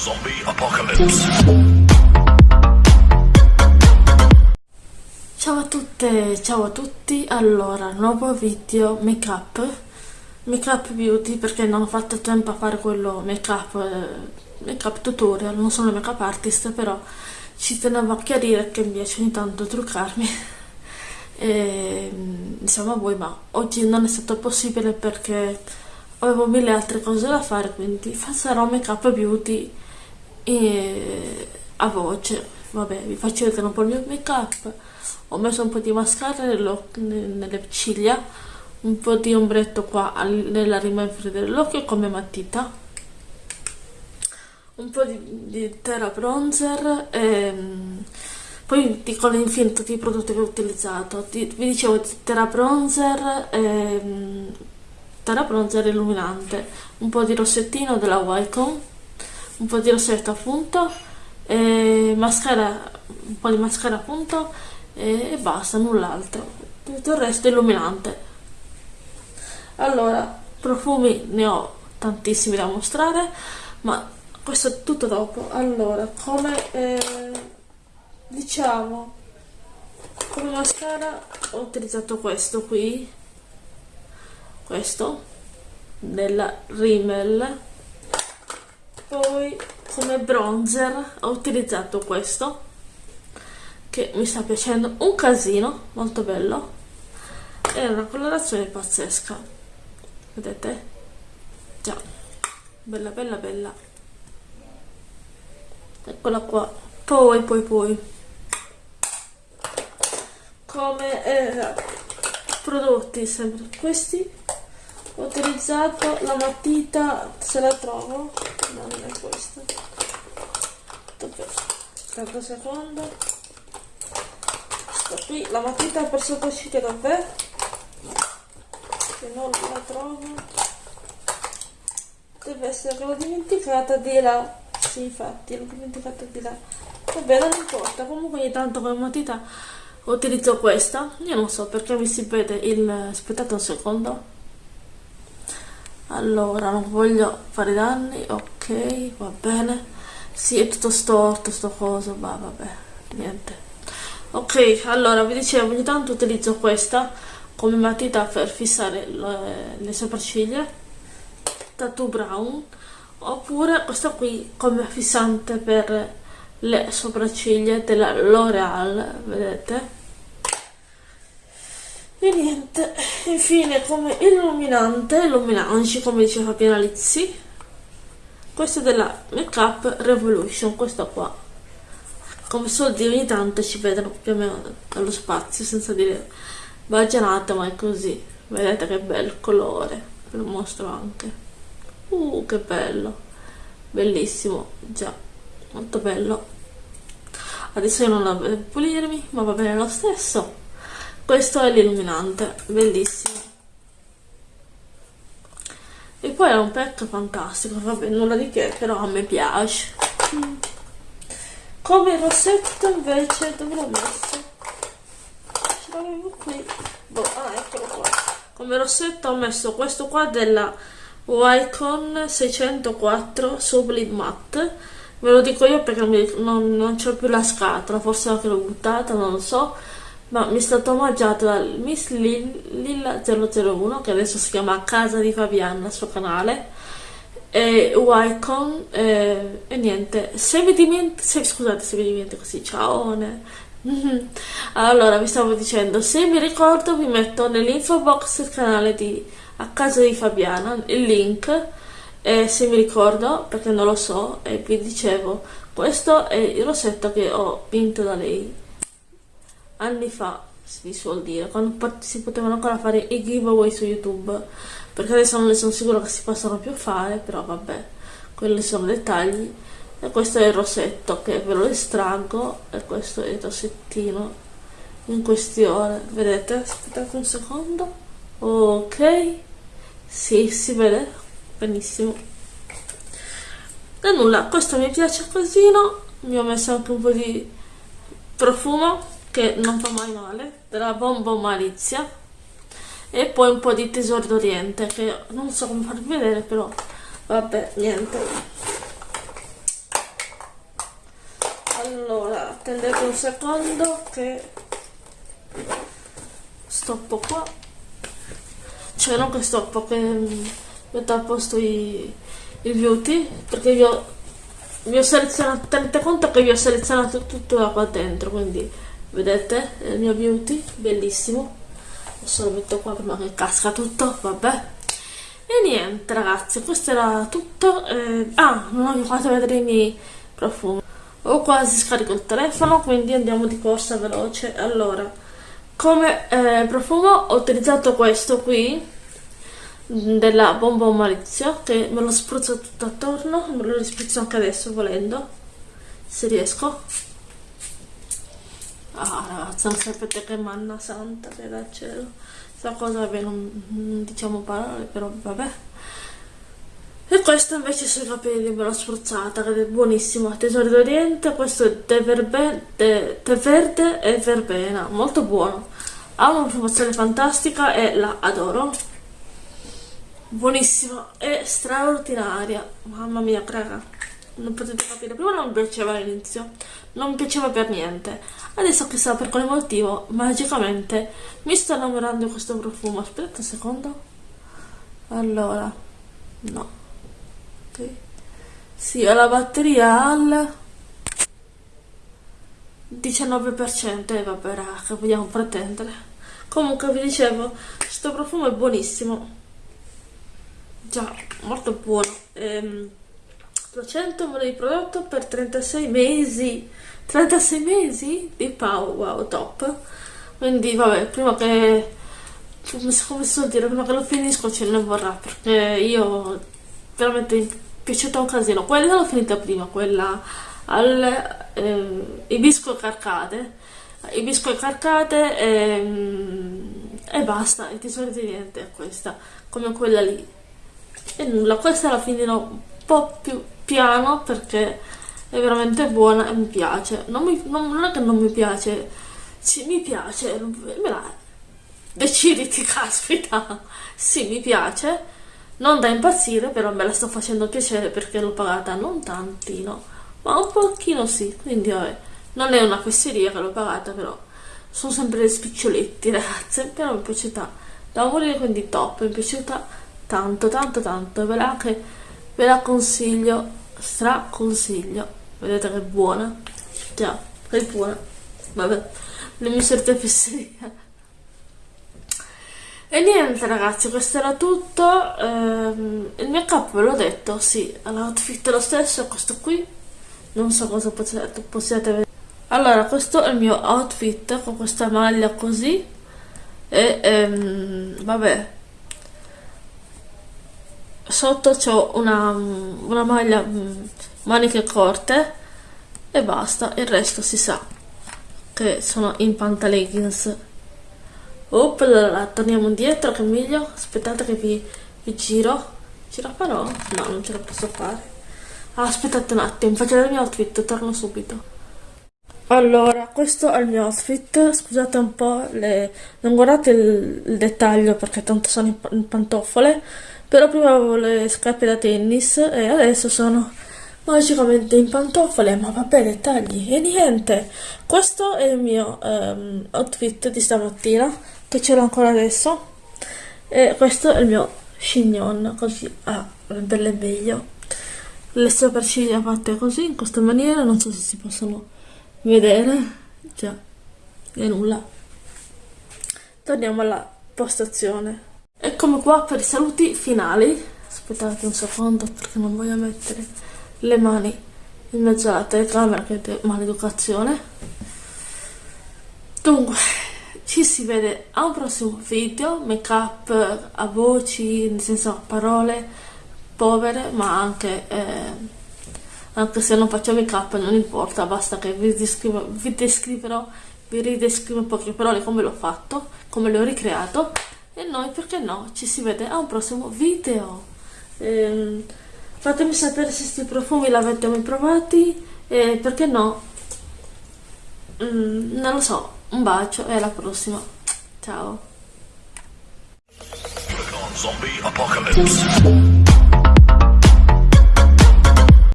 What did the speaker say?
Zombie Apocalypse. Ciao a tutte, ciao a tutti, allora, nuovo video make up, make up beauty perché non ho fatto tempo a fare quello make up, eh, make up tutorial, non sono make up artist però ci tenevo a chiarire che mi piace ogni tanto truccarmi. E diciamo a voi ma oggi non è stato possibile perché avevo mille altre cose da fare quindi farò make up beauty e a voce vabbè vi faccio vedere un po' il mio make up ho messo un po' di mascara nelle ciglia un po' di ombretto qua nella rima inferiore dell'occhio come matita. Un po' di, di terra bronzer e ehm, poi dico infine tutti i prodotti che ho utilizzato. Vi dicevo terra bronzer e, ehm, terra bronzer illuminante un po' di rossettino della Wycombe un po' di rossetto appunto mascara un po' di mascara appunto e, e basta null'altro. Tutto il resto è illuminante. Allora profumi ne ho tantissimi da mostrare ma questo è tutto dopo. Allora come eh, diciamo come mascara ho utilizzato questo qui questo della Rimmel poi come bronzer ho utilizzato questo che mi sta piacendo un casino molto bello. È una colorazione pazzesca vedete? Già bella bella bella. Eccola qua poi poi poi. Come eh, prodotti sempre. Questi ho utilizzato la matita se la trovo no non è questa aspetta secondo. Sto qui. La matita per sottociglia dov'è che non la trovo. Deve essere l'ho dimenticata di là. Sì infatti l'ho dimenticata di là. Vabbè non importa. Comunque ogni tanto la matita utilizzo questa. Io non so perché mi si vede il aspettate un secondo. Allora non voglio fare danni. Ok va bene. Sì è tutto storto sto coso ma vabbè niente. Ok allora vi dicevo ogni tanto utilizzo questa come matita per fissare le, le sopracciglia. Tattoo brown. Oppure questa qui come fissante per le sopracciglia della L'Oreal vedete? E niente infine come illuminante illuminanci come diceva Fabiana Lizzi questo è della Make Up Revolution questo qua. Come soldi ogni tanto ci vedono più o meno dallo spazio senza dire baggianata ma è così. Vedete che bello colore. Ve lo mostro anche. Uh che bello. Bellissimo. Già molto bello. Adesso io non la devo pulirmi ma va bene lo stesso. Questo è l'illuminante. Bellissimo e poi è un pack fantastico vabbè nulla di che però a me piace. Come rossetto invece dove l'ho messo? Ce l'avevo qui. Boh, ah eccolo qua. Come rossetto ho messo questo qua della Wycon 604 Sublime Matte. Ve lo dico io perché non, non, c'ho più la scatola forse l'ho buttata non lo so ma mi è stato omaggiato dal Miss Lilla001 che adesso si chiama Casa di Fabiana il suo canale e Wycon e, e niente. Se mi dimentico se, scusate se mi dimentico così ciao allora vi stavo dicendo se mi ricordo vi metto nell'info box il canale di A Casa di Fabiana il link e se mi ricordo perché non lo so e vi dicevo questo è il rossetto che ho vinto da lei anni fa si suol dire quando si potevano ancora fare i giveaway su youtube perché adesso non ne sono sicura che si possano più fare però vabbè quelli sono dettagli e questo è il rossetto che ve lo estraggo e questo è il rossettino in questione. Vedete? Aspettate un secondo. Ok. Sì si vede. Benissimo. E nulla questo mi piace così mi ho messo anche un po' di profumo che non fa mai male della Bombo Malizia e poi un po' di Tesoro d'Oriente che non so come farvi vedere però vabbè niente. Attendete un secondo che stoppo qua. Cioè non che stoppo che metto a posto i, i beauty perché vi ho, vi ho selezionato tenete conto che vi ho selezionato tutto da qua dentro quindi vedete? Il mio beauty bellissimo. Adesso lo metto qua prima che casca tutto vabbè. E niente ragazzi questo era tutto. Eh, ah non ho fatto vedere i miei profumi. Ho quasi scarico il telefono quindi andiamo di corsa veloce. Allora come eh, profumo ho utilizzato questo qui della bomba malizio che me lo spruzzo tutto attorno me lo risprizzo anche adesso volendo se riesco ah ragazzi non sapete che manna santa che dal cielo questa cosa vabbè non, non diciamo parole però vabbè e questo invece sui capelli me l'ho spruzzata, che è buonissimo. Tesori d'Oriente, questo è tè verde e verbena, molto buono. Ha una profumazione fantastica e la adoro. Buonissima e straordinaria. Mamma mia, raga. Non potete capire. Prima non mi piaceva all'inizio. Non mi piaceva per niente. Adesso chissà per quale motivo, magicamente, mi sto innamorando di questo profumo. Aspetta un secondo. Allora, no sì, ho la batteria al 19% e vabbè raga, vogliamo pretendere. Comunque vi dicevo, questo profumo è buonissimo. Già, molto buono. Ehm, 200 ml di prodotto per 36 mesi. 36 mesi di Pau, wow, top. Quindi vabbè, prima che come si dire, prima che lo finisco ce ne vorrà perché io veramente piaciuta un casino quella l'ho finita prima quella al eh, ibisco carcate ibisco carcate e, e basta e ti solito niente è questa come quella lì e nulla questa la finirò un po' più piano perché è veramente buona e mi piace. Non, mi, non, non è che non mi piace sì mi piace me la deciditi caspita sì mi piace. Non da impazzire, però me la sto facendo piacere perché l'ho pagata non tantino, ma un pochino sì, quindi vabbè, non è una fesseria che l'ho pagata, però sono sempre dei spiccioletti ragazze, però mi è piaciuta da morire, quindi top, mi è tanto, tanto, tanto, ve la, che, ve la consiglio, stra consiglio, vedete che è buona, già, è buona, vabbè, le mie certe fesserie. E niente ragazzi, questo era tutto. Ehm, il mio capo ve l'ho detto, sì, l'outfit è lo stesso, questo qui. Non so cosa possiate, possiate vedere. Allora, questo è il mio outfit con questa maglia così. E ehm, vabbè. Sotto ho una, una maglia mm, maniche corte e basta, il resto si sa che sono in pantaleggings Oppla, torniamo indietro che è meglio. Aspettate che vi, vi giro. La farò? No, non ce la posso fare. Aspettate un attimo, faccio il mio outfit, torno subito. Allora, questo è il mio outfit, scusate un po', le... non guardate il, il, dettaglio perché tanto sono in, in pantofole, però prima avevo le scarpe da tennis e adesso sono magicamente in pantofole, ma vabbè, dettagli, e niente, questo è il mio um, outfit di stamattina, che ce l'ho ancora adesso. E questo è il mio chignon così a renderle meglio. Le sopracciglia fatte così in questa maniera non so se si possono vedere. Già e nulla. Torniamo alla postazione. Eccomi qua per i saluti finali. Aspettate un secondo perché non voglio mettere le mani in mezzo alla telecamera che è maleducazione. Dunque ci si vede a un prossimo video, make up a voci, nel senso a parole povere, ma anche, eh, anche se non faccio make up non importa, basta che vi, descrivo, vi descriverò, vi ridescrivo poche parole come l'ho fatto, come l'ho ricreato e noi perché no, ci si vede a un prossimo video. Eh, fatemi sapere se questi profumi l'avete mai provati e perché no, mm, non lo so un bacio e alla prossima. Ciao.